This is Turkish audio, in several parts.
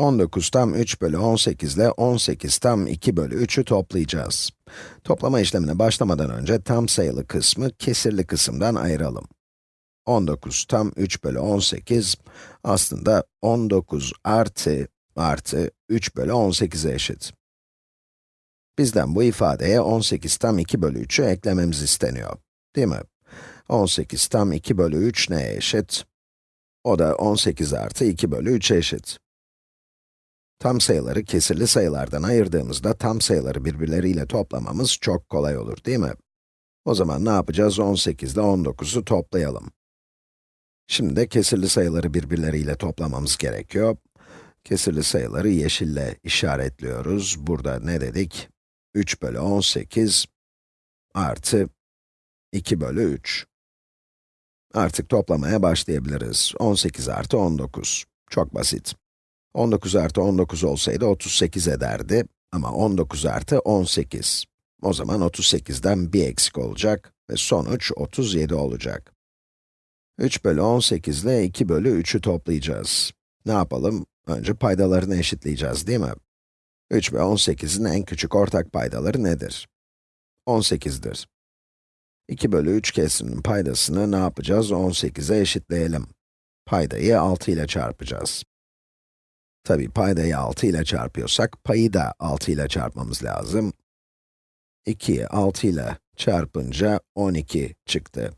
19 tam 3 bölü 18 ile 18 tam 2 bölü 3'ü toplayacağız. Toplama işlemine başlamadan önce tam sayılı kısmı kesirli kısımdan ayıralım. 19 tam 3 bölü 18 aslında 19 artı artı 3 bölü 18'e eşit. Bizden bu ifadeye 18 tam 2 bölü 3'ü eklememiz isteniyor. Değil mi? 18 tam 2 bölü 3 neye eşit? O da 18 artı 2 bölü 3'e eşit. Tam sayıları kesirli sayılardan ayırdığımızda tam sayıları birbirleriyle toplamamız çok kolay olur, değil mi? O zaman ne yapacağız? 18 ile 19'u toplayalım. Şimdi de kesirli sayıları birbirleriyle toplamamız gerekiyor. Kesirli sayıları yeşille işaretliyoruz. Burada ne dedik? 3 bölü 18 artı 2 bölü 3. Artık toplamaya başlayabiliriz. 18 artı 19. Çok basit. 19 artı 19 olsaydı 38 ederdi. Ama 19 artı 18. O zaman 38'den bir eksik olacak ve sonuç 37 olacak. 3 bölü 18 ile 2 bölü 3'ü toplayacağız. Ne yapalım? Önce paydalarını eşitleyeceğiz, değil mi? 3 ve 18'in en küçük ortak paydaları nedir? 18'dir. 2 bölü 3 kesrinin paydasını ne yapacağız? 18'e eşitleyelim. Paydayı 6 ile çarpacağız. Tabi paydayı 6 ile çarpıyorsak, payı da 6 ile çarpmamız lazım. 2'yi 6 ile çarpınca 12 çıktı.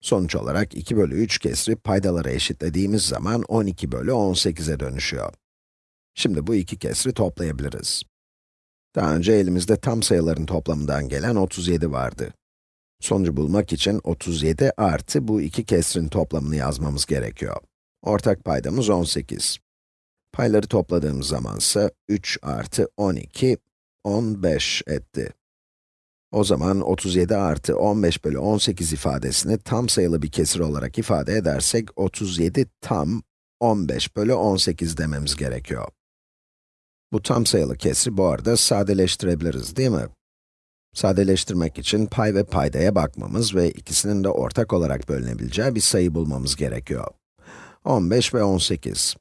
Sonuç olarak 2 bölü 3 kesri paydalara eşitlediğimiz zaman 12 bölü 18'e dönüşüyor. Şimdi bu iki kesri toplayabiliriz. Daha önce elimizde tam sayıların toplamından gelen 37 vardı. Sonucu bulmak için 37 artı bu iki kesrin toplamını yazmamız gerekiyor. Ortak paydamız 18. Payları topladığımız zaman ise 3 artı 12, 15 etti. O zaman 37 artı 15 bölü 18 ifadesini tam sayılı bir kesir olarak ifade edersek, 37 tam 15 bölü 18 dememiz gerekiyor. Bu tam sayılı kesri bu arada sadeleştirebiliriz, değil mi? Sadeleştirmek için pay ve paydaya bakmamız ve ikisinin de ortak olarak bölünebileceği bir sayı bulmamız gerekiyor. 15 ve 18.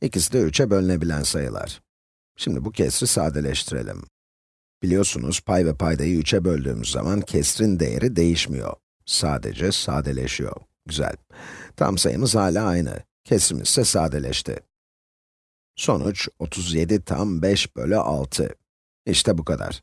İkisi de 3'e bölünebilen sayılar. Şimdi bu kesri sadeleştirelim. Biliyorsunuz, pay ve paydayı 3'e böldüğümüz zaman kesrin değeri değişmiyor. Sadece sadeleşiyor. Güzel. Tam sayımız hala aynı. Kesrimiz ise sadeleşti. Sonuç 37 tam 5 bölü 6. İşte bu kadar.